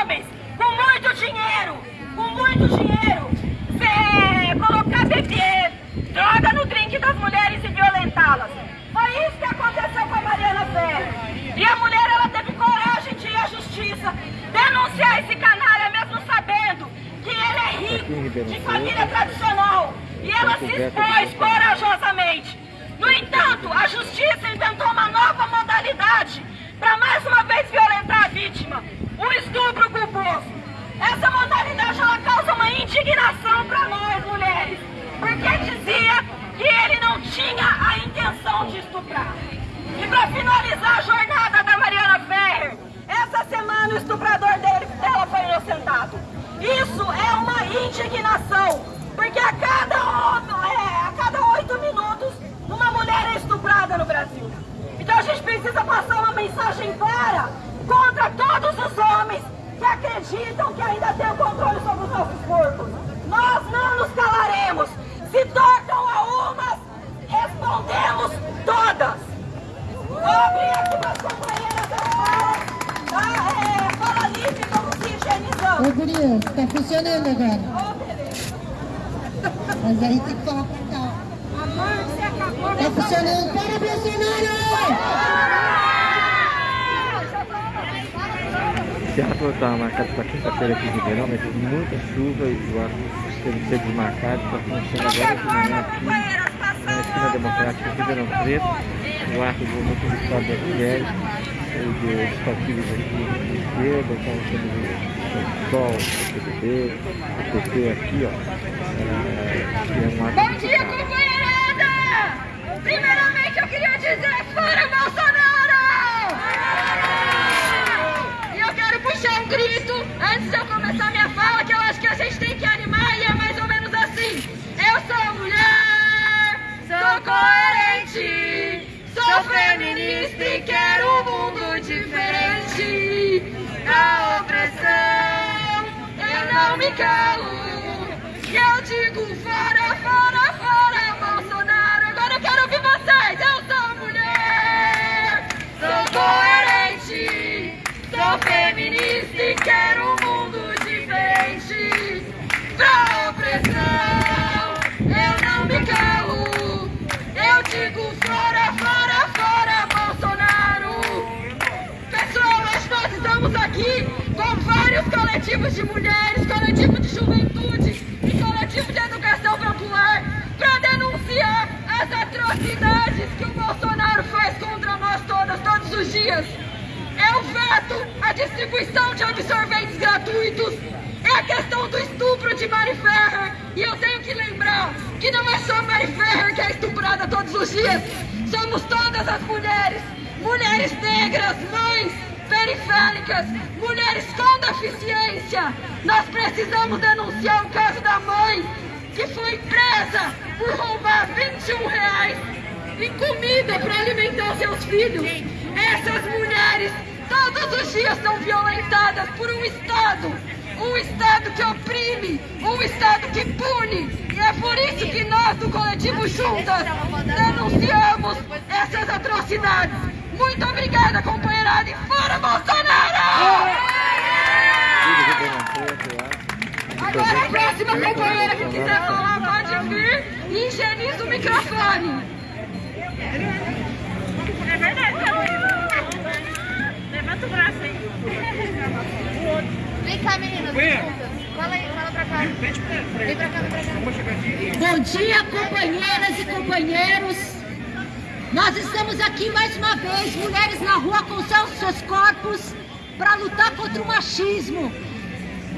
homens com muito dinheiro, com muito dinheiro, é, colocar bebê, droga no drink das mulheres e violentá-las. Foi isso que aconteceu com a Mariana Ferrer. E a mulher, ela teve coragem de ir à justiça, denunciar esse canalha, mesmo sabendo que ele é rico, de família tradicional. E ela se expôs corajosamente. No entanto, a justiça inventou uma nova modalidade para mais uma vez violentar a vítima, o estupro culposo. Essa modalidade ela causa uma indignação para nós mulheres, porque dizia que ele não tinha a intenção de estuprar. E para finalizar a jornada da Mariana Ferrer, essa semana o estuprador dele, dela foi inocentado. Isso é uma indignação, porque a cada, é, a cada oito minutos uma mulher é estuprada no Brasil. Então a gente precisa passar uma mensagem clara contra todos os homens que acreditam que ainda tem o controle sobre os nossos corpos. Nós não nos calaremos. Se tocam a umas, respondemos todas. Abrir aqui para as companheiras da tá? É, fala livre, vamos se higienizando. Ô, Guria, tá funcionando agora. Ô, beleza. Mas aí tem que falar pra cá. Amor, você acabou Tá funcionando. Para, Bolsonaro! Esse ato estava marcado para quinta-feira aqui em Ribeirão, mas muita chuva e o ato teve que ser desmarcado. Está acontecendo agora de manhã aqui na esquina democrática de Ribeirão Preto. O ato do do Estado das Mulheres, dos partidos aqui de esquerda, então temos o Sol, o PTB, o PT aqui, ó. É, que é um ato Bom dia, companheirada! Primeiramente eu queria dizer fora Bolsonaro! E eu quero puxar um grito antes de eu começar minha fala, que eu acho que a gente tem que animar e é mais ou menos assim. Eu sou mulher, sou coerente, sou feminista e quero um mundo diferente. Da opressão, eu não me calo. Eu digo fora, fora, fora, Bolsonaro. Agora eu quero ouvir vocês. Eu sou mulher, sou coerente, sou feminista e quero um. Pra opressão, eu não me calo. Eu digo fora, fora, fora, Bolsonaro. Pessoas, nós estamos aqui com vários coletivos de mulheres, coletivo de juventude e coletivo de educação popular para denunciar as atrocidades que o Bolsonaro faz contra nós todas, todos os dias. O veto, a distribuição de absorventes gratuitos, é a questão do estupro de Mari Ferrer. E eu tenho que lembrar que não é só Mari Ferrer que é estuprada todos os dias, somos todas as mulheres, mulheres negras, mães, periféricas, mulheres com deficiência. Nós precisamos denunciar o caso da mãe que foi presa por roubar 21 reais em comida para alimentar seus filhos. Essas mulheres todos os dias são violentadas por um Estado. Um Estado que oprime, um Estado que pune. E é por isso que nós do Coletivo Juntas denunciamos essas atrocidades. Muito obrigada, companheirada, e fora Bolsonaro! Agora a próxima companheira que quiser falar pode vir e higieniza o microfone. É verdade, Levanta o braço aí. Vem cá, meninas. desculpa. Fala aí, fala pra cá. Vem pra cá, vem pra cá. Bom dia, companheiras e companheiros. Nós estamos aqui mais uma vez, mulheres na rua com seus, seus corpos, para lutar contra o machismo.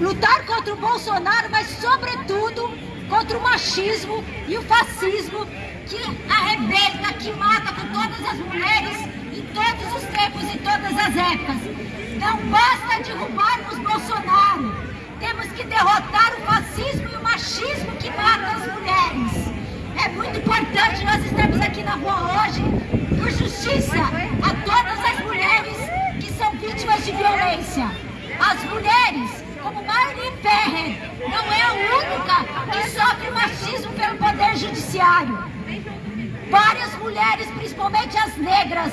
Lutar contra o Bolsonaro, mas sobretudo contra o machismo e o fascismo que arrebenta, que mata com todas as mulheres em todos os tempos e todas as épocas. Não basta derrubarmos Bolsonaro. Temos que derrotar o fascismo e o machismo que mata as mulheres. É muito importante nós estarmos aqui na rua hoje por justiça a todas as mulheres que são vítimas de violência. As mulheres, como Marlene Ferrer, não é a única que sofre machismo pelo Poder Judiciário. Várias mulheres, principalmente as negras,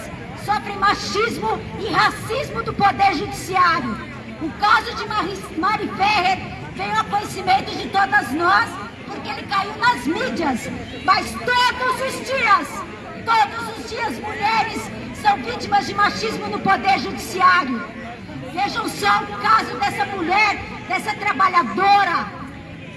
sofrem machismo e racismo do Poder Judiciário. O caso de Mari Ferrer veio ao conhecimento de todas nós porque ele caiu nas mídias. Mas todos os dias, todos os dias, mulheres são vítimas de machismo no Poder Judiciário. Vejam só o caso dessa mulher, dessa trabalhadora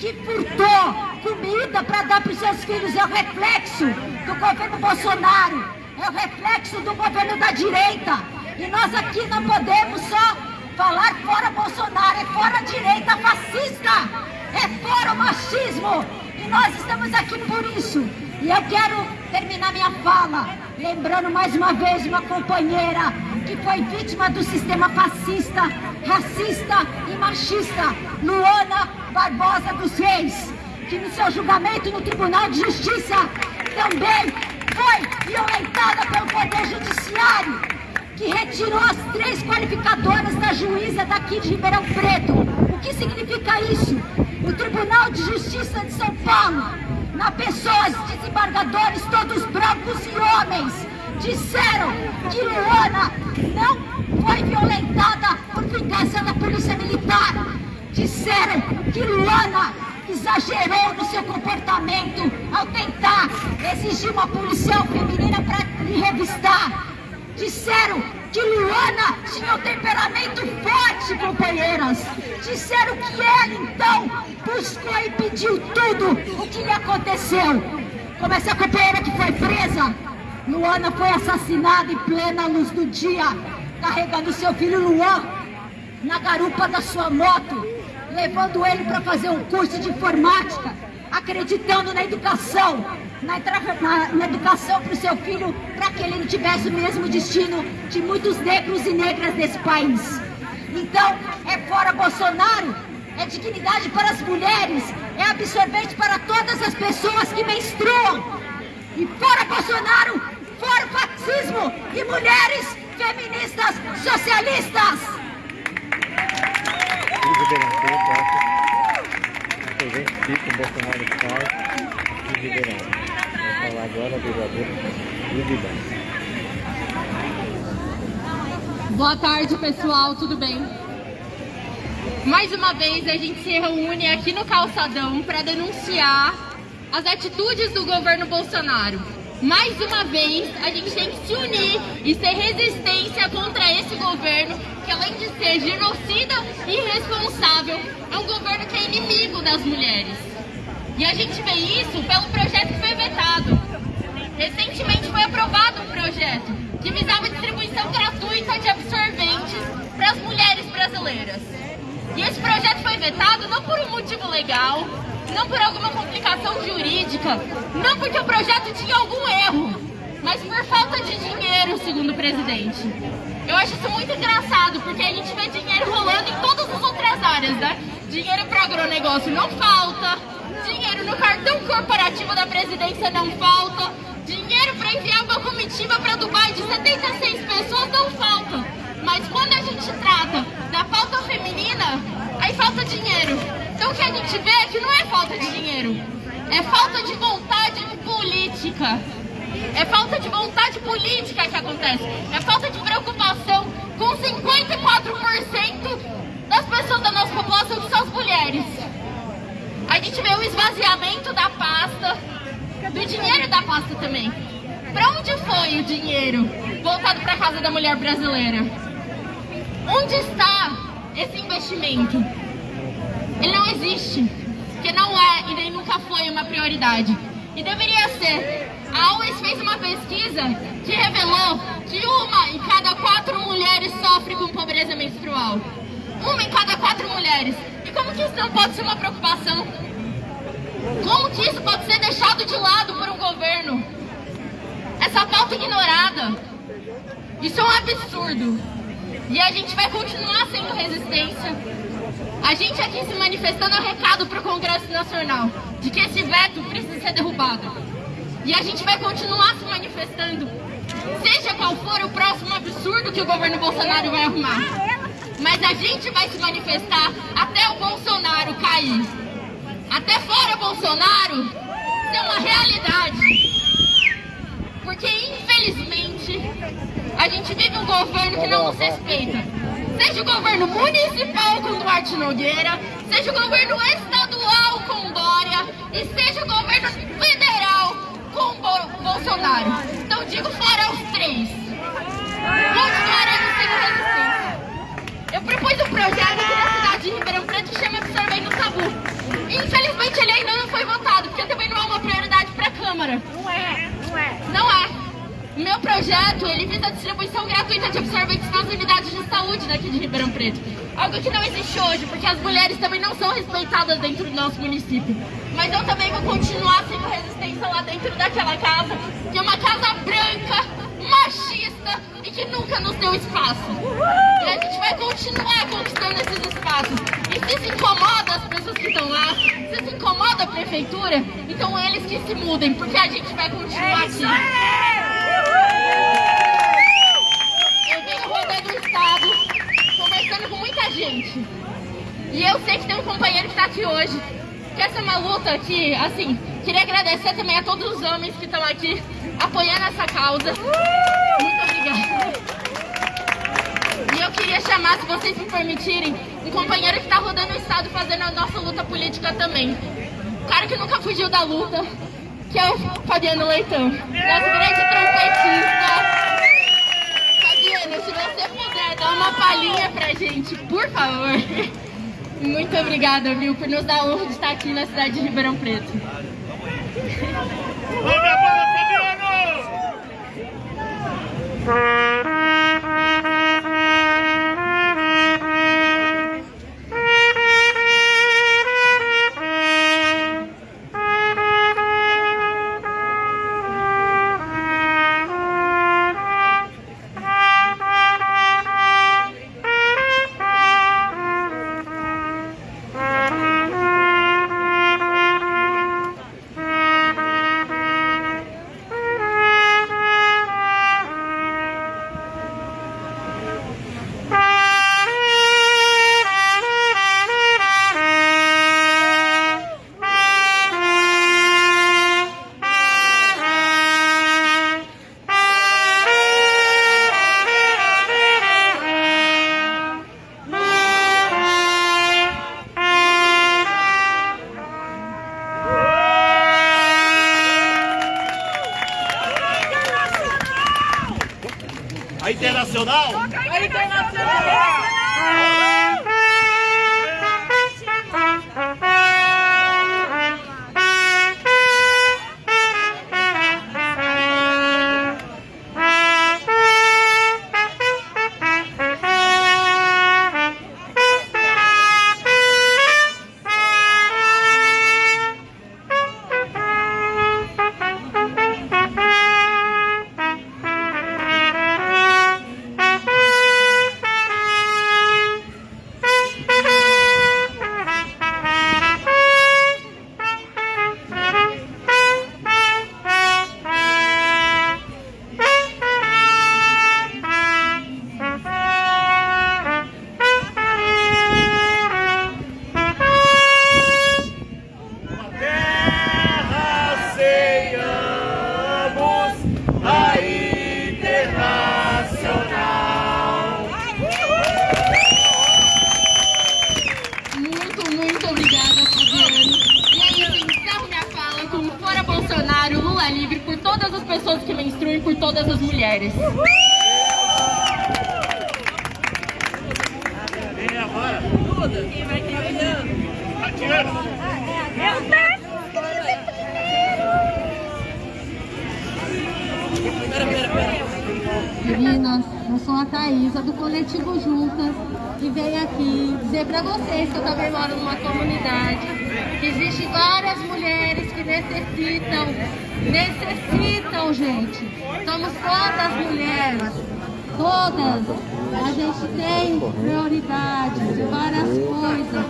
que furtou comida para dar para os seus filhos. É o reflexo do governo Bolsonaro, é o reflexo do governo da direita. E nós aqui não podemos só falar fora Bolsonaro, é fora direita fascista, é fora o machismo. E nós estamos aqui por isso. E eu quero terminar minha fala lembrando mais uma vez uma companheira que foi vítima do sistema fascista, racista e machista, Luana Barbosa dos Reis, que no seu julgamento no Tribunal de Justiça também foi violentada pelo Poder Judiciário, que retirou as três qualificadoras da juíza daqui de Ribeirão Preto. O que significa isso? O Tribunal de Justiça de São Paulo, na pessoa de desembargadores, todos brancos e homens, disseram que Luana não foi violentada por vingança da polícia militar. Disseram que Luana exagerou no seu comportamento ao tentar exigir uma policial feminina para lhe revistar. Disseram que Luana tinha um temperamento forte, companheiras. Disseram que ela, então, buscou e pediu tudo o que lhe aconteceu. Como essa companheira que foi presa, Luana foi assassinada em plena luz do dia, carregando seu filho Luan na garupa da sua moto, levando ele para fazer um curso de informática, acreditando na educação, na, na, na educação para o seu filho, para que ele não tivesse o mesmo destino de muitos negros e negras desse país. Então, é fora Bolsonaro, é dignidade para as mulheres, é absorvente para todas as pessoas que menstruam. E fora Bolsonaro, fora fascismo e mulheres feministas socialistas. O Bolsonaro falar agora Luvidão. Boa tarde, pessoal, tudo bem? Mais uma vez a gente se reúne aqui no Calçadão para denunciar as atitudes do governo Bolsonaro. Mais uma vez a gente tem que se unir e ser resistência contra esse governo que além de ser genocida e irresponsável, é um governo que é inimigo das mulheres. E a gente vê isso pelo projeto que foi vetado. Recentemente foi aprovado um projeto que visava distribuição gratuita de absorventes para as mulheres brasileiras. E esse projeto foi vetado não por um motivo legal, não por alguma complicação jurídica, não porque o projeto tinha algum erro, mas por falta de dinheiro, segundo o presidente. Eu acho isso muito engraçado, porque a gente vê dinheiro rolando em todas as outras áreas, né? Dinheiro para agronegócio não falta, dinheiro no cartão corporativo da presidência não falta, dinheiro para enviar uma comitiva para Dubai de 76 pessoas não falta. Mas quando a gente trata da pauta feminina, aí falta dinheiro. Então o que a gente vê é que não é falta de dinheiro, é falta de vontade política. É falta de vontade política que acontece. É falta de preocupação com 54% das pessoas da nossa população que são as mulheres. A gente vê o esvaziamento da pasta, do dinheiro da pasta também. Para onde foi o dinheiro voltado para casa da mulher brasileira? Onde está esse investimento? Ele não existe, porque não é e nem nunca foi uma prioridade. E deveria ser. A Always fez uma pesquisa que revelou que uma em cada quatro mulheres sofre com pobreza menstrual. Uma em cada quatro mulheres. E como que isso não pode ser uma preocupação? Como que isso pode ser deixado de lado por um governo? Essa pauta ignorada. Isso é um absurdo. E a gente vai continuar sendo resistência. A gente aqui se manifestando é um recado para o Congresso Nacional de que esse veto precisa ser derrubado. E a gente vai continuar se manifestando, seja qual for o próximo absurdo que o governo Bolsonaro vai arrumar. Mas a gente vai se manifestar até o Bolsonaro cair. Até fora Bolsonaro ser uma realidade. Porque, infelizmente, a gente vive um governo que não nos respeita. Seja o governo municipal com Duarte Nogueira, seja o governo estadual com Dória e seja o governo federal com Bo Bolsonaro. Então digo fora os três. Continuaremos sem resistência. Eu propus um projeto aqui na cidade de Ribeirão Preto que chama Absorvendo o Tabu. Infelizmente ele ainda não foi votado, porque também não é uma prioridade para a Câmara. Não é, não é. Não é. Meu projeto, ele visa a distribuição gratuita de absorventes nas unidades de saúde daqui de Ribeirão Preto. Algo que não existe hoje, porque as mulheres também não são respeitadas dentro do nosso município. Mas eu também vou continuar sendo resistência lá dentro daquela casa, que é uma casa branca, machista e que nunca nos deu espaço. E a gente vai continuar conquistando esses espaços. E se se incomoda as pessoas que estão lá, se se incomoda a prefeitura, então eles que se mudem, porque a gente vai continuar aqui. Eu venho rodando o estado, conversando com muita gente. E eu sei que tem um companheiro que está aqui hoje. Que essa é uma luta que, assim, queria agradecer também a todos os homens que estão aqui apoiando essa causa. Muito obrigada. E eu queria chamar, se vocês me permitirem, um companheiro que está rodando o estado fazendo a nossa luta política também. Um cara que nunca fugiu da luta, que é o Fabiano Leitão. Nosso grande trompetista. Fabiano, se você puder dar uma palhinha pra gente, por favor. Muito obrigada, viu, por nos dar a honra de estar aqui na cidade de Ribeirão Preto. Manda a bola, Fabiano! A Internacional? Moro numa comunidade que existe várias mulheres que necessitam, necessitam, gente. Somos todas mulheres, todas. A gente tem prioridade de várias coisas.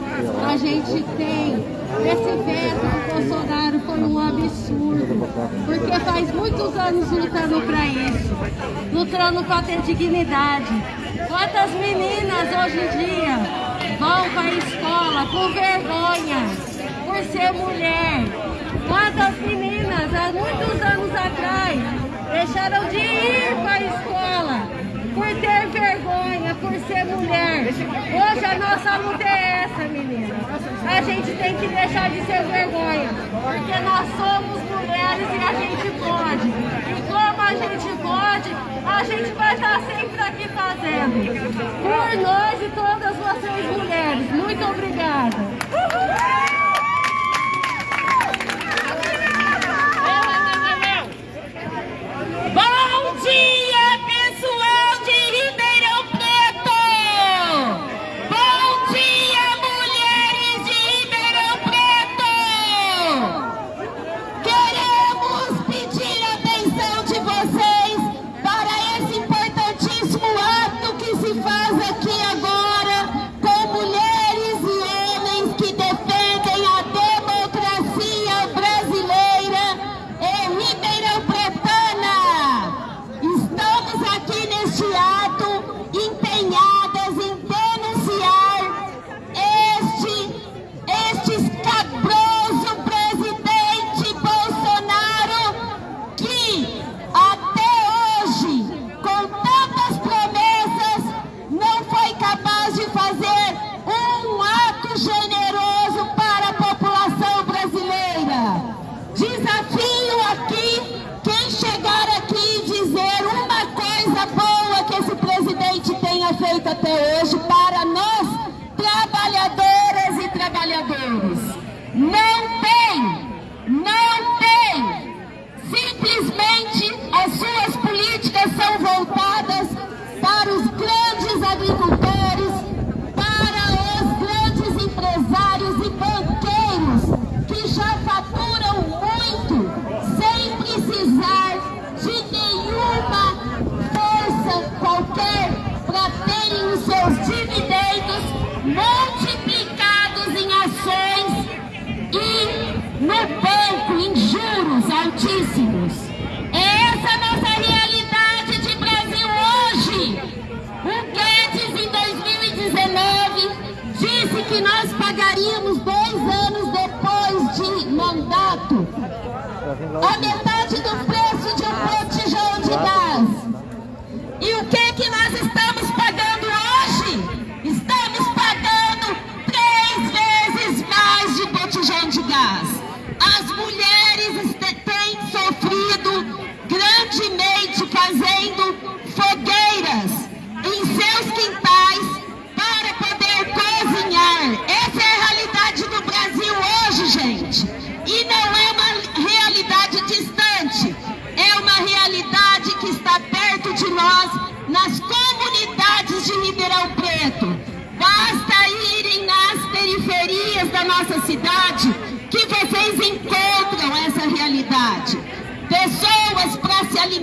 A gente tem. Esse veto do Bolsonaro foi um absurdo. Porque faz muitos anos lutando para isso. Lutando para ter dignidade. Quantas meninas hoje em dia vão para a escola com vergonha por ser mulher? Quantas meninas há muitos anos atrás deixaram de ir para a escola por ter vergonha, por ser mulher. Hoje a nossa luta é essa, menina. A gente tem que deixar de ser vergonha, porque nós somos mulheres e a gente pode. E como a gente pode, a gente vai estar sempre aqui fazendo. Por nós e todas vocês mulheres. Muito obrigada.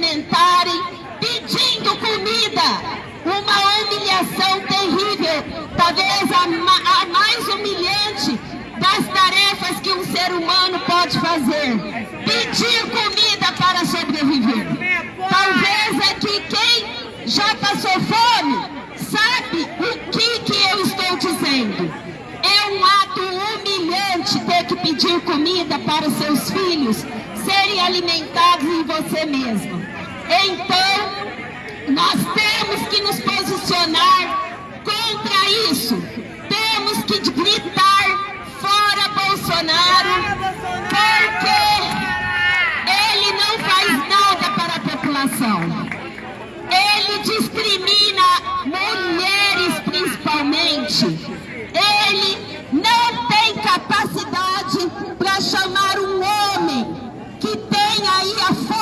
Alimentarem pedindo comida. Uma humilhação terrível, talvez a, ma- a mais humilhante das tarefas que um ser humano pode fazer. Pedir comida para sobreviver. Talvez aqui quem já passou fome sabe o que, que eu estou dizendo. É um ato humilhante ter que pedir comida para os seus filhos serem alimentados em você mesmo. Então, nós temos que nos posicionar contra isso. Temos que gritar fora Bolsonaro, porque ele não faz nada para a população. Ele discrimina mulheres principalmente. Ele não tem capacidade para chamar um homem que tem aí a força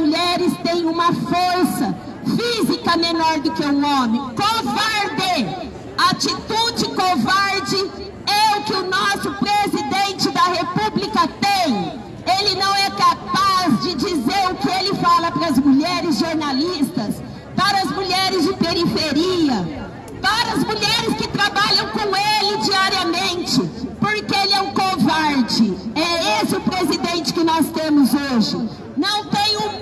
mulheres têm uma força física menor do que um homem. Covarde! Atitude covarde é o que o nosso presidente da República tem. Ele não é capaz de dizer o que ele fala para as mulheres jornalistas, para as mulheres de periferia, para as mulheres que trabalham com ele diariamente, porque ele é um covarde. É esse o presidente que nós temos hoje. Não tem um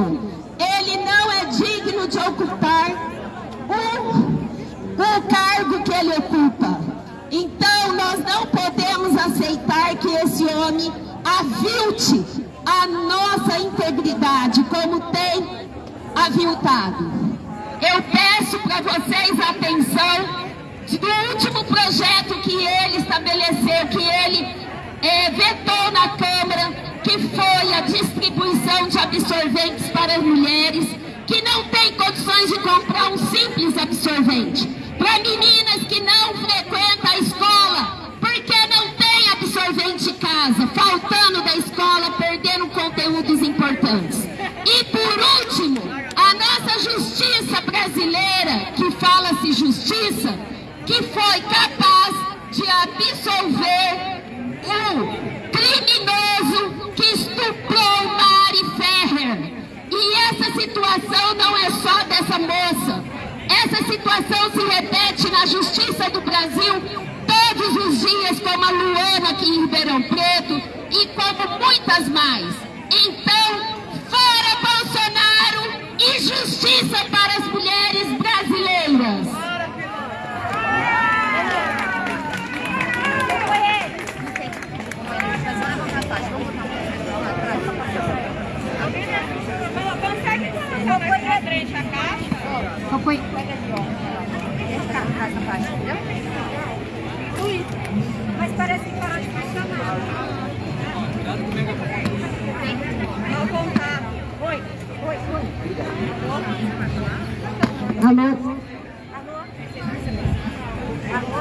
digno, ele não é digno de ocupar o, o cargo que ele ocupa. Então nós não podemos aceitar que esse homem avilte a nossa integridade como tem aviltado. Eu peço para vocês a atenção do último projeto que ele estabeleceu, que ele é, vetou na Câmara, que foi a distribuição de absorventes para as mulheres que não têm condições de comprar um simples absorvente. Para meninas que não frequentam a escola, porque não tem absorvente em casa, faltando da escola, perdendo conteúdos importantes. E por último, a nossa justiça brasileira, que fala-se justiça, que foi capaz de absolver o criminoso que estuprou Mari Ferrer. E essa situação não é só dessa moça. Essa situação se repete na justiça do Brasil todos os dias, como a Luana aqui em Ribeirão Preto e como muitas mais. Então, fora Bolsonaro e justiça para as mulheres brasileiras. Ui, mas parece que parou de funcionar. Vou contar. Oi, oi, oi. Alô? Alô? Alô?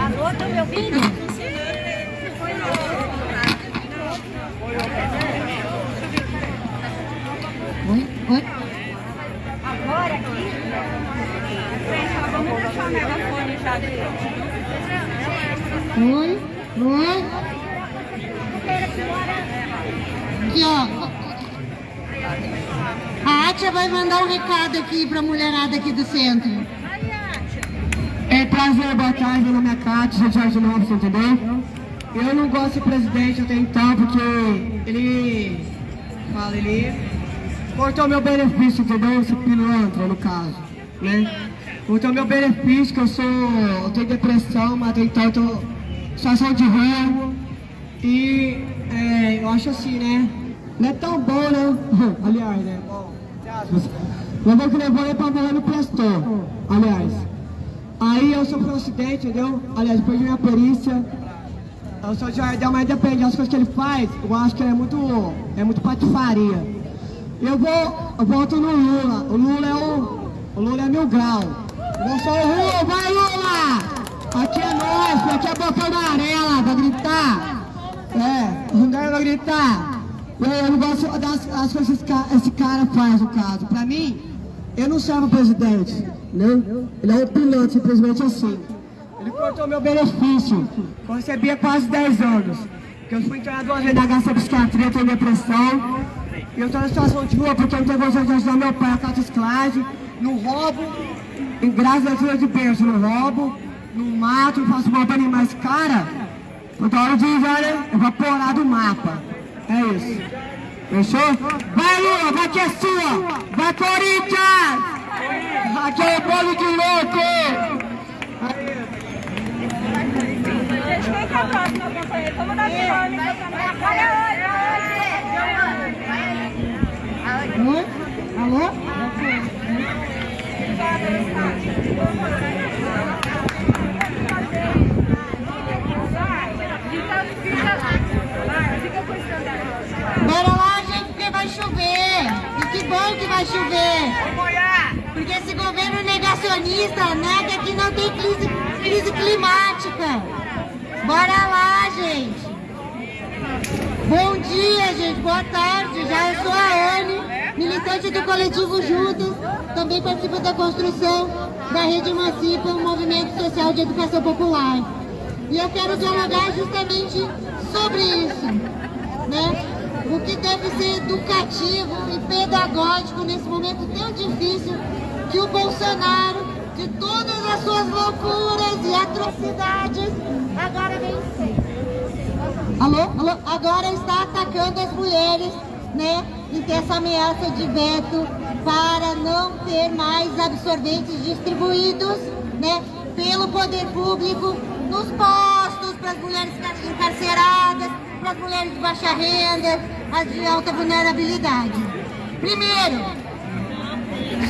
Alô, tá me ouvindo? Oi? Oi? Agora aqui? Vamos deixar o megafone já Oi? Oi? Aqui, ó. A Atia vai mandar um recado aqui pra mulherada aqui do centro. É prazer, boa tarde, meu nome é Cátia, sou de Novos, entendeu? Eu não gosto de presidente até então, porque ele fala, ele cortou meu benefício, entendeu? Esse pilantra, no caso, né? Cortou meu benefício, que eu sou, eu tenho depressão, mas então eu tô em situação de rua. E é, eu acho assim, né? Não é tão bom, né? Aliás, né? Bom, não vou que levou ele pra morrer no prestou, aliás. Aí eu sofri um acidente, entendeu? Aliás, perdi minha perícia. Eu sou de Jardel, mas depende das coisas que ele faz, eu acho que é muito, é muito patifaria. Eu vou, eu volto no Lula. O Lula é o, o Lula é mil grau. Sou o Lula, vai Lula! Aqui é nós, aqui é boca amarela, vai gritar. É, dá pra gritar. Eu, eu não gosto das, das coisas que esse cara, faz, no caso. Pra mim, eu não servo presidente, né? Ele é um piloto, simplesmente assim. Ele cortou meu benefício. Eu recebia quase 10 anos. Eu fui internado duas vezes na Gaça Psiquiatria, tenho depressão. E eu estou na situação de rua porque eu não tenho condições de ajudar meu pai a esclave, no roubo, em graças a Deus de berço, no roubo, no mato, faço mal para animais. Cara, toda hora de né? evaporar do mapa. É isso. Fechou? Vai Lula, vai que é sua! Vai Corinthians! Aqui é o bolo de louco! Quem que é o próximo companheiro? Vamos dar dinâmica. Olha, Oi? Bora lá, gente, porque vai chover. E que bom que vai chover. Porque esse governo negacionista nega que não tem crise, crise climática. Bora lá, gente. Bom dia, gente. Boa tarde. Já eu sou a Anne, militante do coletivo Juntos. Também participo da construção da Rede Emancipa, um movimento social de educação popular. E eu quero dialogar justamente sobre isso, né? O que deve ser educativo e pedagógico nesse momento tão difícil que o Bolsonaro, de todas as suas loucuras e atrocidades, agora vem Alô? Alô? Agora está atacando as mulheres, né? em ter essa ameaça de veto para não ter mais absorventes distribuídos né, pelo poder público nos postos, para as mulheres encarceradas, para as mulheres de baixa renda, as de alta vulnerabilidade. Primeiro,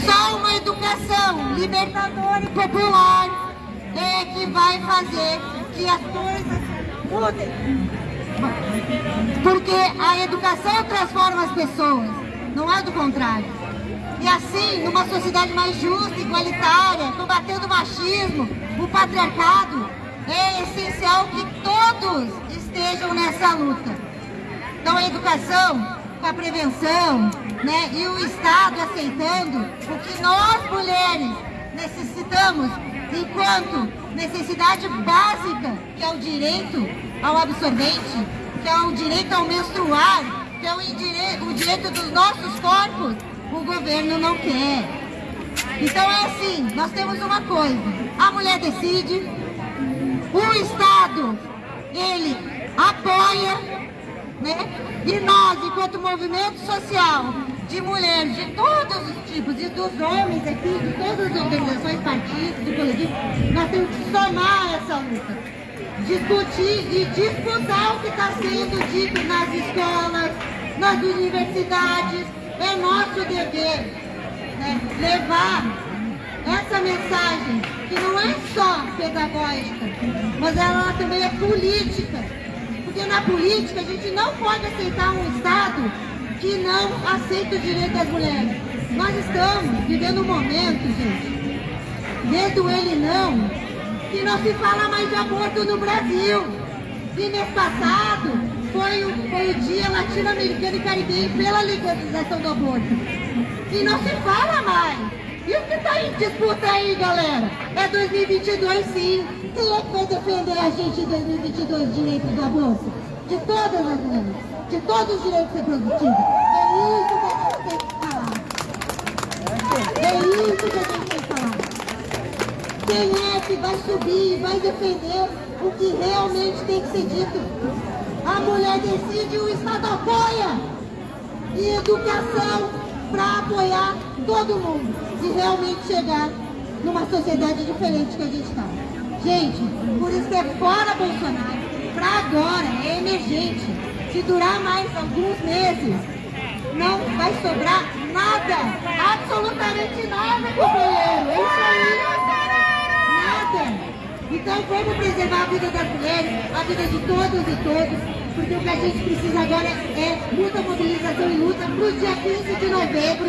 só uma educação libertadora e popular é que vai fazer que as coisas mudem. Porque a educação transforma as pessoas, não é do contrário. E assim, numa sociedade mais justa, igualitária, combatendo o machismo, o patriarcado, é essencial que todos estejam nessa luta. Então a educação, a prevenção, né, e o Estado aceitando o que nós mulheres necessitamos enquanto necessidade básica, que é o direito ao absorvente, que é o direito ao menstruar, que é o, o direito dos nossos corpos, o governo não quer. Então é assim, nós temos uma coisa, a mulher decide, o Estado, ele apoia, né? E nós, enquanto movimento social, de mulheres de todos os tipos, e dos homens aqui, de todas as organizações, partidos e coletivos, nós temos que somar essa luta. Discutir e disputar o que está sendo dito nas escolas, nas universidades. É nosso dever né, levar essa mensagem, que não é só pedagógica, mas ela também é política. Porque na política a gente não pode aceitar um Estado que não aceita o direito das mulheres. Nós estamos vivendo um momento, gente, desde o ele não, que não se fala mais de aborto no Brasil. E mês passado foi o, foi o dia latino-americano e caribenho pela legalização do aborto. E não se fala mais. E o que está em disputa aí, galera? É 2022 sim. Quem é que vai defender a gente em 2022 direito do aborto? De todas as mulheres de todos os direitos reprodutivos. É isso que a gente tem que falar. É isso que a gente tem que falar. Quem é que vai subir e vai defender o que realmente tem que ser dito? A mulher decide, o Estado apoia. E educação para apoiar todo mundo e realmente chegar numa sociedade diferente que a gente está. Gente, por isso que é fora Bolsonaro, para agora, é emergente. Se durar mais alguns meses, não vai sobrar nada, absolutamente nada, companheiro. É isso aí. Então vamos preservar a vida das mulheres, a vida de todos e todos, porque o que a gente precisa agora é muita mobilização e luta para o dia 15 de novembro,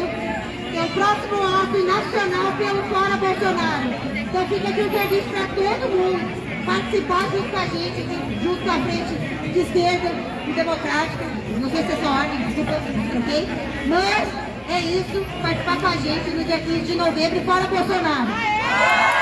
que é o próximo ato nacional pelo Fora Bolsonaro. Então fica aqui um serviço para todo mundo participar junto com a gente, junto com a frente de esquerda, democrática, não sei se é sua ordem, desculpa, ok? Mas é isso, participar com a gente no dia 15 de novembro, fora Bolsonaro.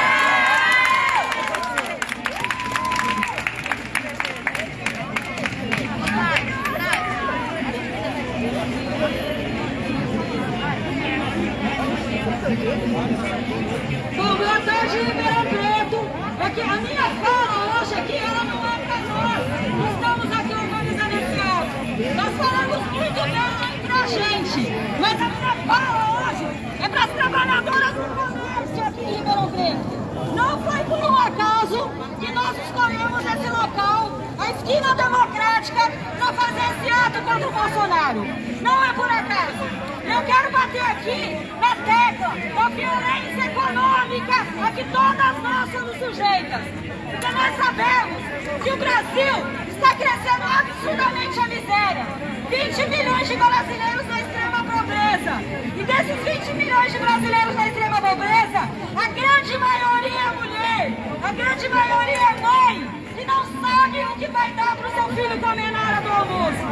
Esquina democrática, para fazer esse ato contra o Bolsonaro. Não é por acaso. Eu quero bater aqui na tecla da violência econômica a que todas nós somos sujeitas. Porque nós sabemos que o Brasil está crescendo absurdamente a miséria. 20 milhões de brasileiros na extrema pobreza. E desses 20 milhões de brasileiros na extrema pobreza, a grande maioria é mulher, a grande maioria é mãe, não sabe o que vai dar para o seu filho comer na hora do almoço.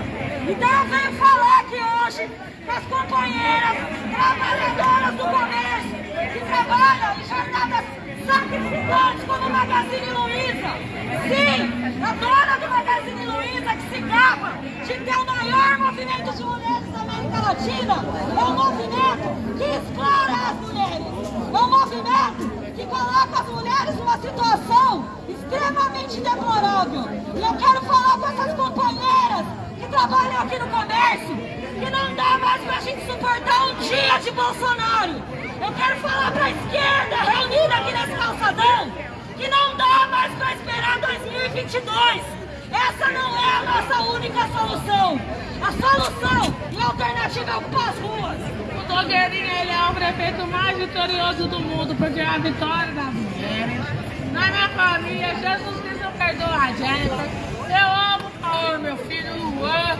Então eu venho falar aqui hoje com as companheiras trabalhadoras do comércio, que trabalham em jornadas sacrificantes como o Magazine Luiza. Sim, a dona do Magazine Luiza que se gaba de ter o maior movimento de mulheres da América Latina. É um movimento que explora as mulheres. É um movimento que coloca as mulheres numa situação extremamente deplorável. E eu quero falar com essas companheiras que trabalham aqui no comércio que não dá mais pra gente suportar um dia de Bolsonaro. Eu quero falar pra esquerda reunida aqui nesse calçadão que não dá mais pra esperar 2022. Essa não é a nossa única solução. A solução e a alternativa é ocupar as ruas. O Nogueirinha ele é o prefeito mais vitorioso do mundo, porque é a vitória das mulheres. Na minha família, Jesus Cristo perdoa a gente. Eu amo o Paulo, meu filho, Luan.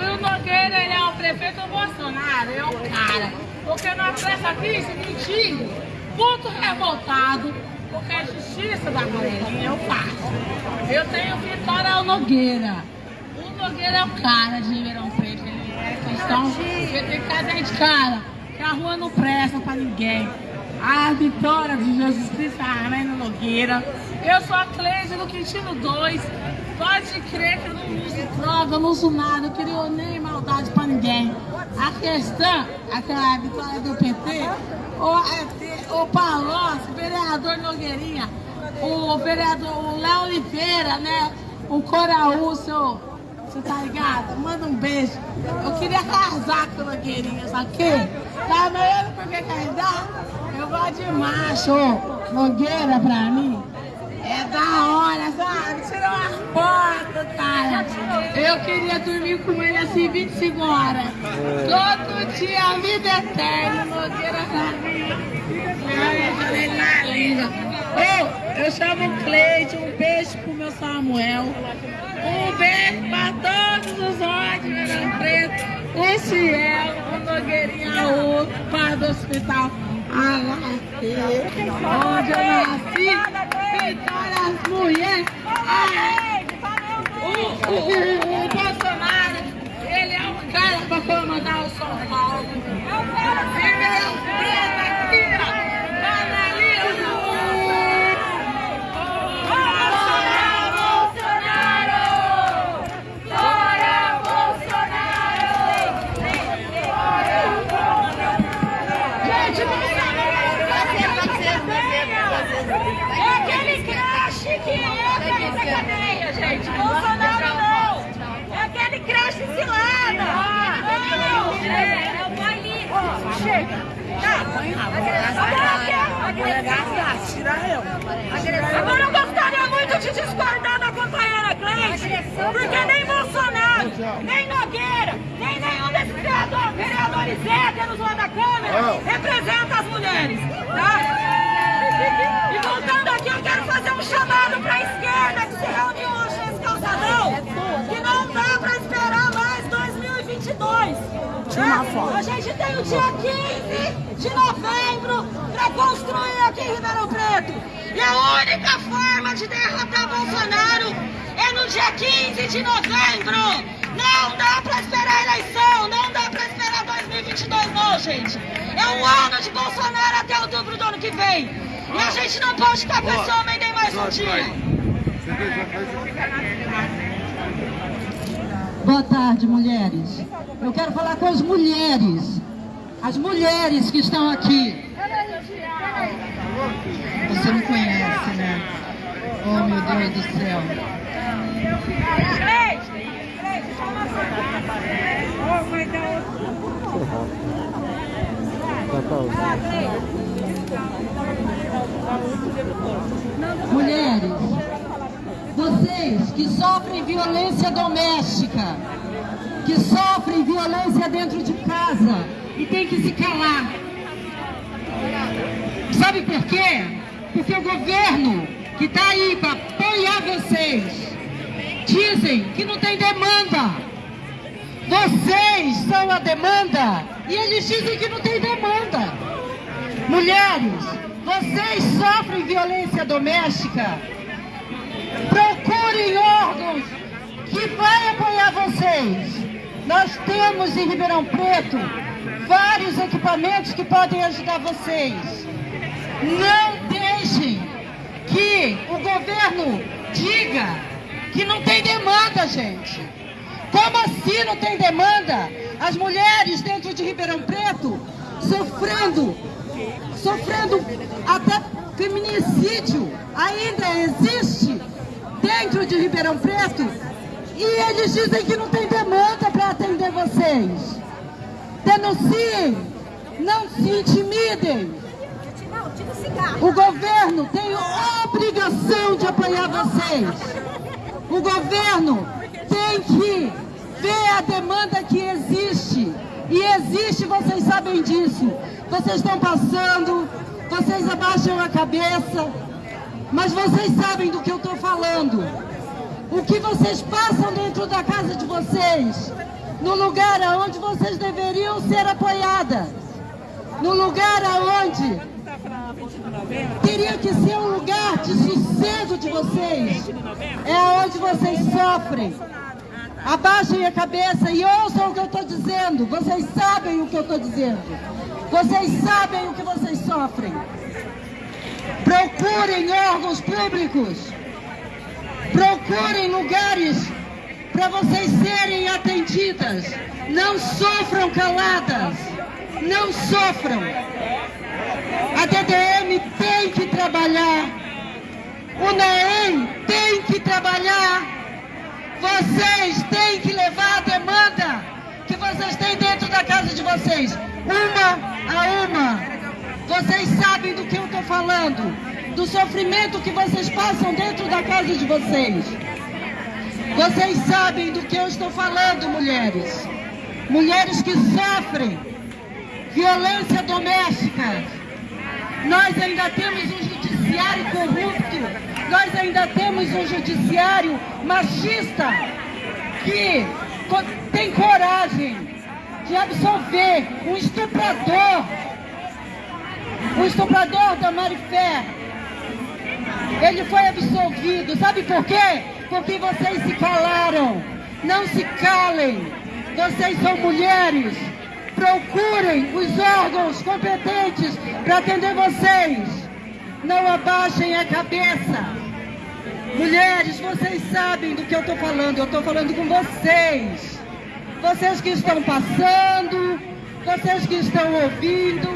E o Nogueira, ele é o prefeito Bolsonaro, é um cara. Porque na pressa aqui, se mentindo, muito revoltado, porque a justiça da galerinha eu faço. Eu tenho Vitória ao Nogueira. O Nogueira é o cara de Ribeirão Preto, ele é cristão, ele tem que fazer de cara, que a rua não presta pra ninguém. A vitória de Jesus Cristo, Arena Nogueira. Eu sou a Cleide do Quintino 2. Pode crer que eu não uso droga, não uso nada, eu queria nem maldade pra ninguém. A questão, aquela vitória do PT, o, o Palocci, vereador Nogueirinha, o vereador o Léo Oliveira, né? O Coraú, seu. Você tá ligado? Manda um beijo. Eu queria casar com a Nogueirinha, sabe? Tá vendo por que casar? Eu gosto de macho. Nogueira pra mim é da hora, sabe? Tirou uma foto, cara. Eu queria dormir com ele assim 25 horas. Todo dia, a vida eterna, Nogueira pra mim. Eu, eu chamo o Cleide, um beijo pro meu Samuel. Um beijo pra todos os ódios, Verão Preto. O Ciel, o Nogueirinha, o pai do onde eu nasci, vitória as mulheres. O, o, o, o Bolsonaro, ele é o cara pra comandar o São Paulo. Ribeirão Preto aqui, Mulheres, vocês que sofrem violência doméstica, que sofrem violência dentro de casa e tem que se calar. Sabe por quê? Porque o governo que está aí para apoiar vocês dizem que não tem demanda. Vocês são a demanda e eles dizem que não tem demanda. Mulheres, vocês sofrem violência doméstica? Procurem órgãos que vai apoiar vocês. Nós temos em Ribeirão Preto vários equipamentos que podem ajudar vocês. Não deixem que o governo diga que não tem demanda, gente. Como assim não tem demanda? As mulheres dentro de Ribeirão Preto sofrendo, sofrendo até feminicídio ainda existe dentro de Ribeirão Preto e eles dizem que não tem demanda para atender vocês. Denunciem, não se intimidem. O governo tem obrigação de apoiar vocês. O governo tem que ver a demanda que existe. E existe, vocês sabem disso. Vocês estão passando, vocês abaixam a cabeça, mas vocês sabem do que eu estou falando. O que vocês passam dentro da casa de vocês, no lugar onde vocês deveriam ser apoiadas, no lugar aonde teria que ser um lugar de sossego de vocês, é onde vocês sofrem. Abaixem a cabeça e ouçam o que eu estou dizendo. Vocês sabem o que eu estou dizendo. Vocês sabem o que vocês sofrem. Procurem órgãos públicos. Procurem lugares para vocês serem atendidas. Não sofram caladas. Não sofram. A DDM tem que trabalhar. O NEEM tem que trabalhar. Vocês têm que levar a demanda que vocês têm dentro da casa de vocês. Uma a uma. Vocês sabem do que eu estou falando. Do sofrimento que vocês passam dentro da casa de vocês. Vocês sabem do que eu estou falando, mulheres. Mulheres que sofrem violência doméstica. Nós ainda temos um judiciário corrupto. Nós ainda temos um judiciário machista que tem coragem de absolver um estuprador, o estuprador da Marifé. Ele foi absolvido. Sabe por quê? Porque vocês se calaram. Não se calem. Vocês são mulheres. Procurem os órgãos competentes para atender vocês. Não abaixem a cabeça. Mulheres, vocês sabem do que eu estou falando. Eu estou falando com vocês. Vocês que estão passando, vocês que estão ouvindo,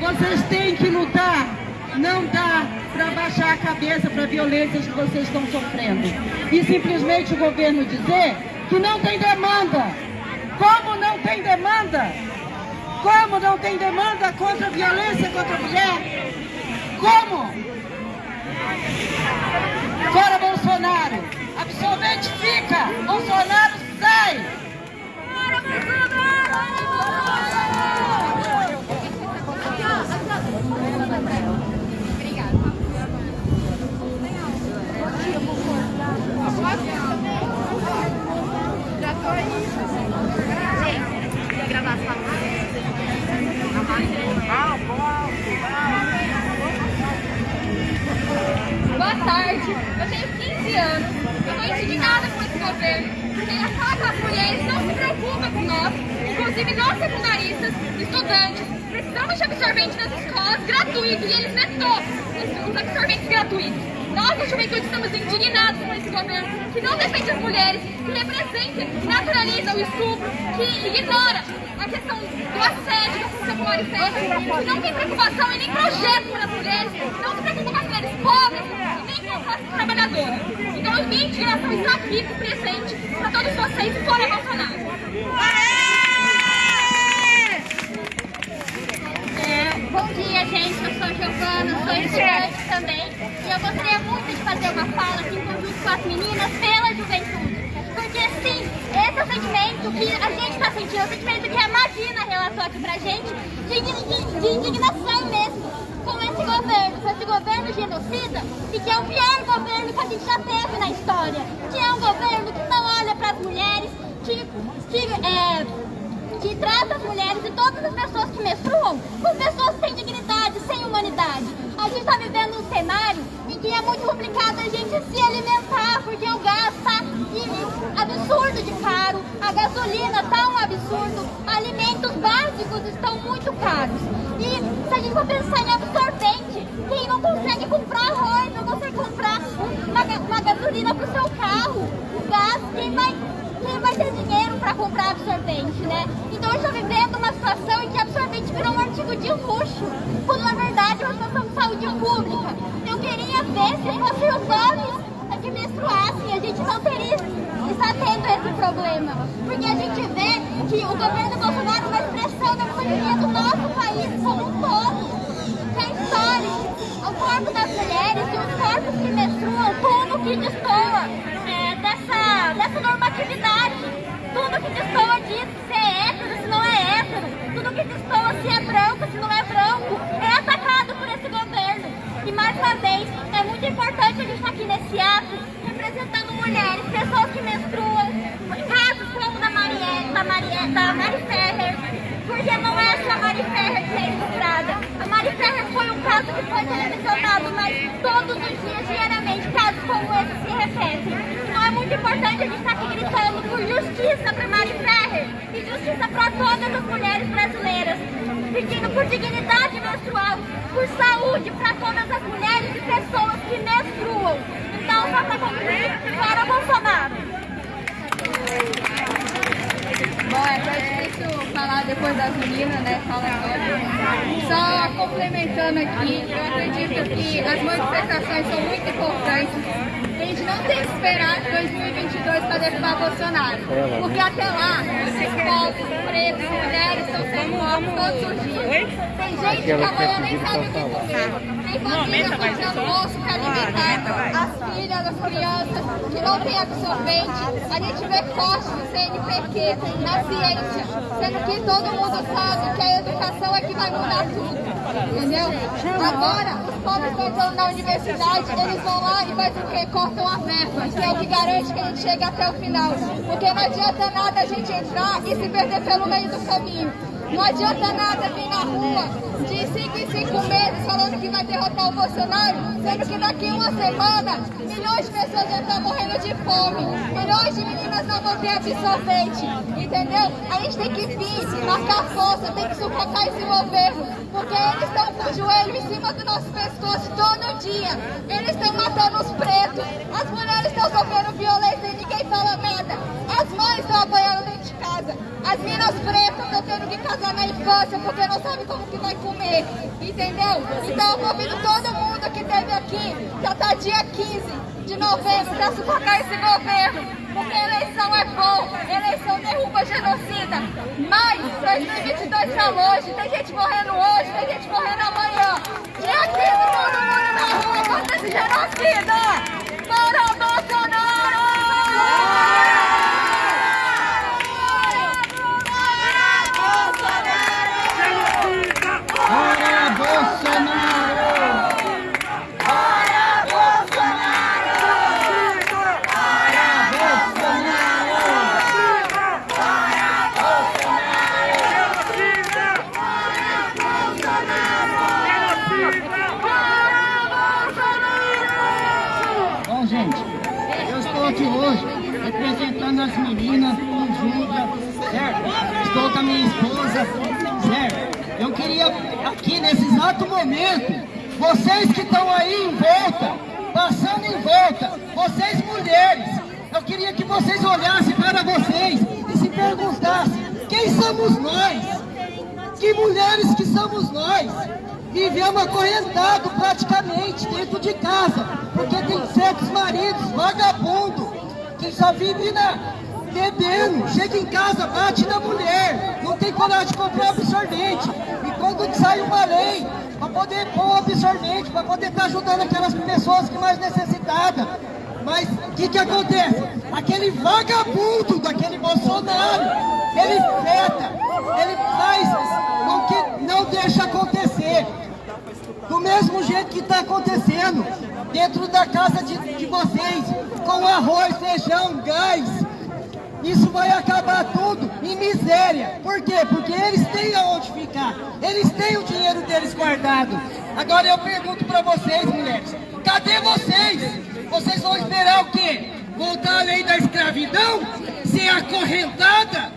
vocês têm que lutar. Não dá para baixar a cabeça para violências que vocês estão sofrendo. E simplesmente o governo dizer que não tem demanda. Como não tem demanda? Como não tem demanda contra a violência contra a mulher? Como? Fora Bolsonaro. Absolvente fica. Bolsonaro sai. Boa tarde, eu tenho 15 anos. Eu estou indignada com esse governo, porque ele ataca as mulheres, não se preocupa com nós, inclusive nós secundaristas, estudantes, precisamos de absorvente nas escolas gratuito e eles vetou os absorventes gratuitos. Nós, da juventude, estamos indignados com esse governo que não defende as mulheres, que representa, naturaliza o estupro, que ignora a questão do assédio que aconteceu com o Marifé, que não tem preocupação e nem projeto para as mulheres, não se preocupa com as mulheres pobres e nem com as classes trabalhadoras. Então, a minha indignação está aqui, presente, para todos vocês, fora Bolsonaro. É, bom dia, gente. Eu sou a Giovana, sou estudante também. E eu gostaria muito de fazer uma fala aqui em conjunto com as meninas pela juventude. Porque, sim, esse é o sentimento que a gente está sentindo, o sentimento que a Magina relatou aqui pra gente, de, de- de indignação mesmo com esse governo, com esse governo genocida, e que é o pior governo que a gente já teve na história. Que é um governo que não olha para as mulheres, que, que é, que trata as mulheres e todas as pessoas que menstruam como pessoas sem dignidade, sem humanidade. A gente está vivendo um cenário em que é muito complicado a gente se alimentar, porque o gás está absurdo de caro, a gasolina está um absurdo, alimentos básicos estão muito caros. E se a gente for pensar em absorvente, quem não consegue comprar arroz, não consegue comprar uma, uma gasolina para o seu carro, o gás, quem vai quem vai ter dinheiro para comprar absorvente, né? Então eu estou vivendo uma situação em que absorvente virou um artigo de luxo, quando na verdade é uma situação de saúde pública. Eu queria ver se fossem os homens que menstruassem, a gente não teria está tendo esse problema. Porque a gente vê que o governo Bolsonaro vai pressão na economia do nosso país como um todo. Que é histórico. O corpo das mulheres e os corpos que menstruam, tudo que destoa é, dessa, dessa normatividade. Tudo que destoa disso, se é hétero, se não é hétero. Tudo que destoa se é branco, se não é branco, é atacado por esse governo. E mais uma vez, é muito importante a gente estar aqui nesse ato, representando mulheres, pessoas que menstruam, casos como da Marielle, da, Marielle, da Mari Ferrer, porque não é só a Mari Ferrer que é estuprada. A Mari Ferrer foi um caso que foi televisionado, mas todos os dias, diariamente, a gente estar aqui gritando por justiça para Mari Ferrer e justiça para todas as mulheres brasileiras, pedindo por dignidade menstrual, por saúde para todas as mulheres e pessoas que menstruam. Então, só para concluir, fora Bolsonaro. Bom, é até difícil falar depois das meninas, né? Fala. Só complementando aqui, eu acredito que as manifestações são muito importantes. Gente não tem que esperar 2022 para derrubar Bolsonaro. Porque até lá, esses povos, pretos, mulheres estão sendo mortos todos os dias. Tem gente que amanhã nem sabe o que comer. Tem família fazendo almoço para alimentar as filhas, as crianças que não tem absorvente. A gente vê cortes do CNPq na ciência, sendo que todo mundo sabe que a educação é que vai mudar tudo. Entendeu? Agora, os pobres estão na universidade, eles vão lá e fazem o quê? Cortam a verba, que é o que garante que a gente chegue até o final. Porque não adianta nada a gente entrar e se perder pelo meio do caminho. Não adianta nada vir na rua de 5 em 5 meses falando que vai derrotar o Bolsonaro, sendo que daqui uma semana milhões de pessoas vão estar morrendo de fome, milhões de meninas não vão ter absorvente, entendeu? A gente tem que vir, marcar força, tem que sufocar esse governo, porque eles estão com o joelho em cima do nosso pescoço todo dia, eles estão matando os pretos, as mulheres estão sofrendo violência e ninguém fala nada, as mães estão apanhando casa, as minas pretas estão tendo que casar na infância porque não sabem como que vai comer, entendeu? Então eu convido todo mundo que esteve aqui, já tá dia 15 de novembro, para sufocar esse governo, porque eleição é bom, eleição derruba genocida, mas 2022 está longe, tem gente morrendo hoje, tem gente morrendo amanhã, dia 15 todo mundo na rua contra esse genocida! Fora Bolsonaro! Fora Bolsonaro! Fora Bolsonaro! Fora Bolsonaro! Fora Bom, gente, eu estou aqui hoje representando as meninas do Júlia, certo? Estou com a minha esposa, certo? Eu queria aqui nesse exato momento, vocês que estão aí em volta, passando em volta, vocês mulheres, eu queria que vocês olhassem para vocês e se perguntassem, quem somos nós? Que mulheres que somos nós? Vivemos acorrentado praticamente dentro de casa, porque tem certos maridos vagabundo que só vive na, bebendo, chega em casa, bate na mulher, não tem coragem de comprar absorvente. E quando sai uma lei para poder pôr absorvente, para poder estar ajudando aquelas pessoas que mais necessitadas. Mas o que, que acontece? Aquele vagabundo daquele Bolsonaro, ele feta, ele faz com que não deixa acontecer. Do mesmo jeito que está acontecendo dentro da casa de, de vocês, com arroz, feijão, gás. Isso vai acabar tudo em miséria. Por quê? Porque eles têm aonde ficar. Eles têm o dinheiro deles guardado. Agora eu pergunto para vocês, mulheres, cadê vocês? Vocês vão esperar o quê? Voltar à lei da escravidão? Ser acorrentada?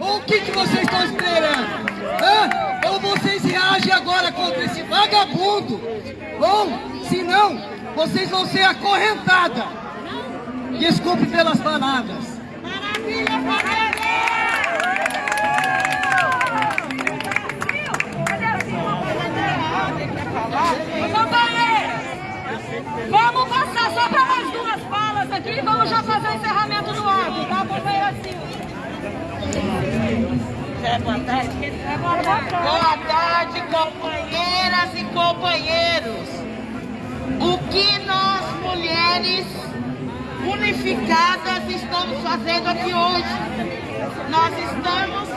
Ou o que, que vocês estão esperando? Hã? Ou vocês reagem agora contra esse vagabundo? Ou, se não, vocês vão ser acorrentadas. Desculpe pelas palavras. Vamos passar só para mais duas falas. vamos já fazer o encerramento do ato, tá, companheira Silvia? É, boa tarde. Boa tarde, companheiras e companheiros. O que nós, mulheres unificadas, estamos fazendo aqui hoje? Nós estamos,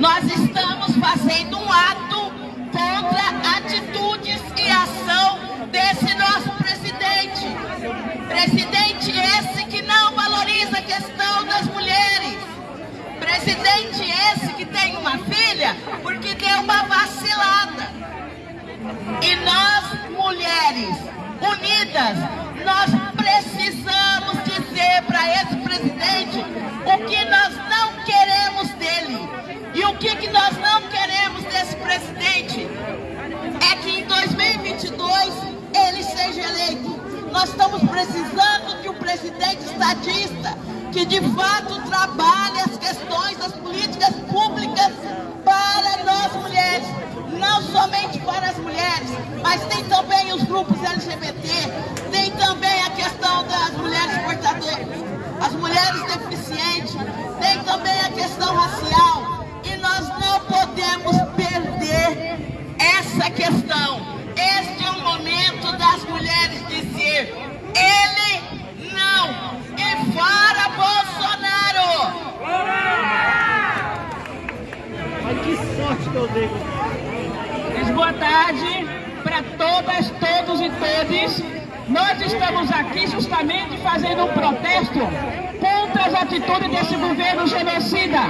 nós estamos fazendo um ato contra atitudes e ação desse nosso presidente. Presidente esse que não valoriza a questão das mulheres. Presidente esse que tem uma filha porque deu uma vacilada. E nós, mulheres unidas, nós precisamos dizer para esse presidente o que nós não queremos dele. E o que, que nós não queremos desse presidente é que em 2022 ele seja eleito. Nós estamos precisando de um presidente estadista que de fato trabalhe as questões das políticas públicas para nós mulheres, não somente para as mulheres, mas tem também os grupos LGBT, tem também a questão das mulheres portadoras, as mulheres deficientes, tem também a questão racial, e nós não podemos perder essa questão. Este é o momento das mulheres dizer, ele não, e fora Bolsonaro! Mas que sorte que eu dei. Boa tarde para todas, todos e todes. Nós estamos aqui justamente fazendo um protesto contra as atitudes desse governo genocida.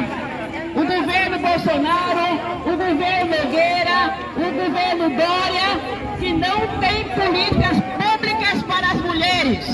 O governo Bolsonaro, o governo Nogueira, o governo Dória, que não tem políticas públicas para as mulheres.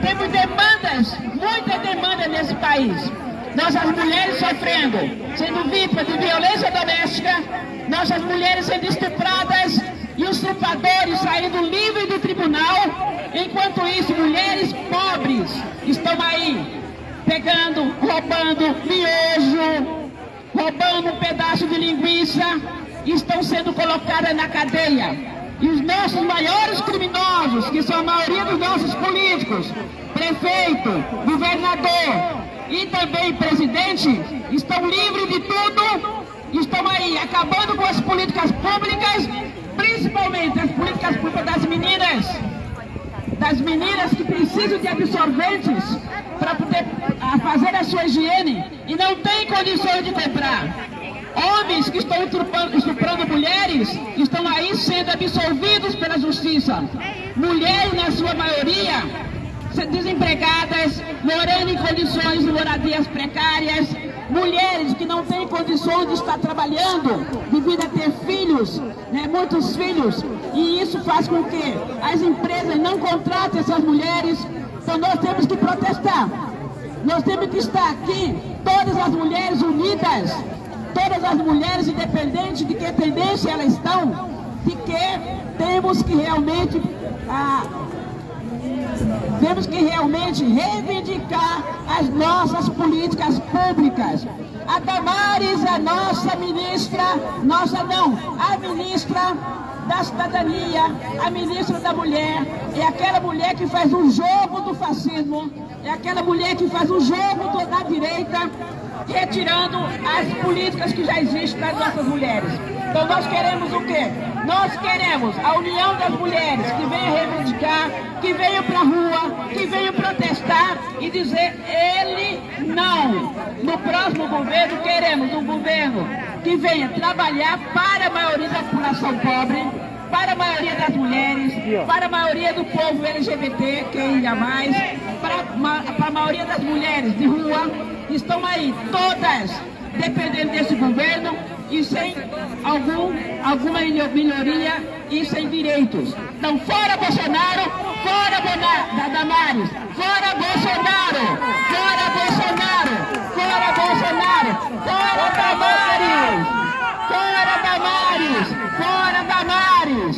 Temos demandas, muitas demandas nesse país. Nossas mulheres sofrendo, sendo vítimas de violência doméstica, nossas mulheres sendo estupradas e os estupradores saindo livres do tribunal. Enquanto isso, mulheres pobres estão aí pegando, roubando miojo, roubando um pedaço de linguiça, estão sendo colocadas na cadeia. E os nossos maiores criminosos, que são a maioria dos nossos políticos, prefeito, governador e também presidente, estão livres de tudo, estão aí acabando com as políticas públicas, principalmente as políticas públicas das meninas, das meninas que precisam de absorventes para poder ah, fazer a sua higiene e não têm condições de comprar. Homens que estão estuprando mulheres estão aí sendo absolvidos pela justiça. Mulheres, na sua maioria, desempregadas, morando em condições de moradias precárias, mulheres que não têm condições de estar trabalhando devido a ter filhos, né, muitos filhos, e isso faz com que as empresas não contratem essas mulheres, então nós temos que protestar. Nós temos que estar aqui, todas as mulheres unidas, todas as mulheres, independente de que tendência elas estão, de que temos que realmente ah, temos que realmente reivindicar as nossas políticas públicas. A Damares, a nossa ministra, nossa não, a ministra da cidadania, a ministra da mulher, é aquela mulher que faz um jogo do fascismo, é aquela mulher que faz um jogo da direita, retirando as políticas que já existem das nossas mulheres. Então nós queremos o quê? Nós queremos a união das mulheres que venham reivindicar, que venham para a rua, que venham protestar e dizer ele não. No próximo governo queremos um governo que venha trabalhar para a maioria da população pobre, para a maioria das mulheres, para a maioria do povo LGBT, que ainda mais, para, para a maioria das mulheres de rua, estão aí todas dependendo desse governo e sem algum, alguma melhoria e sem direitos. Então, fora Bolsonaro, fora Bona, Damares, fora Bolsonaro, fora Bolsonaro, fora Bolsonaro, fora Damares, fora Damares, fora Damares.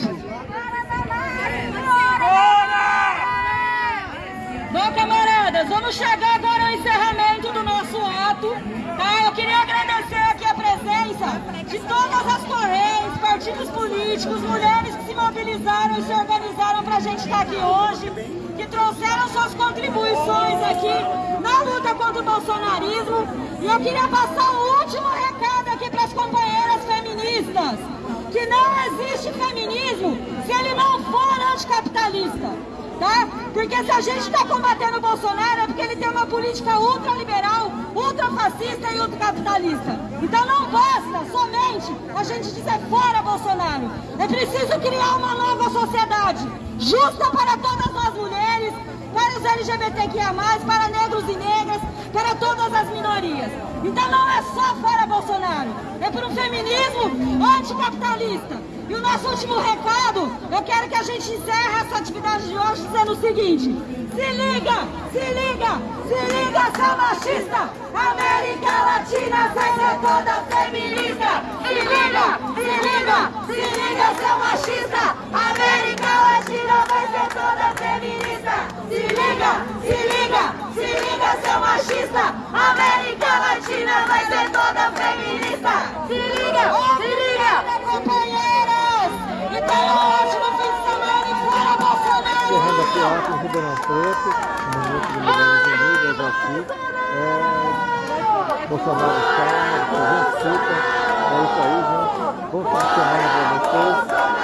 Bom, camaradas, vamos chegar agora ao encerramento do nosso ato. Tá? Eu queria agradecer aqui a presença de todas as correntes, partidos políticos, mulheres que se mobilizaram e se organizaram para a gente estar aqui hoje, que trouxeram suas contribuições aqui na luta contra o bolsonarismo. E eu queria passar um último recado aqui para as companheiras feministas, que não existe feminismo se ele não for anticapitalista tá? Porque se a gente está combatendo o Bolsonaro é porque ele tem uma política ultraliberal, ultrafascista e ultracapitalista. Então não basta somente a gente dizer fora Bolsonaro. É preciso criar uma nova sociedade, justa para todas nós mulheres, para os LGBTQIA+, para negros e negras, para todas as minorias. Então não é só fora Bolsonaro, é por um feminismo anticapitalista. E o nosso último recado, eu quero que a gente encerre essa atividade de hoje dizendo o seguinte. Se liga, se liga, se liga, seu machista. América Latina vai ser toda feminista. Se liga, se liga, se liga, seu machista. América Latina vai ser toda feminista. Se liga, se liga, se liga, seu machista. América Latina vai ser toda feminista. Se liga, se liga, companheiras. Então, ótimo fim de semana e fora Bolsonaro. Encerrando aqui o ato em Ribeirão Preto, no Minuto de Mulheres Unidas aqui. É, Bolsonaro está, vencido. É isso aí, gente. De semana para vocês.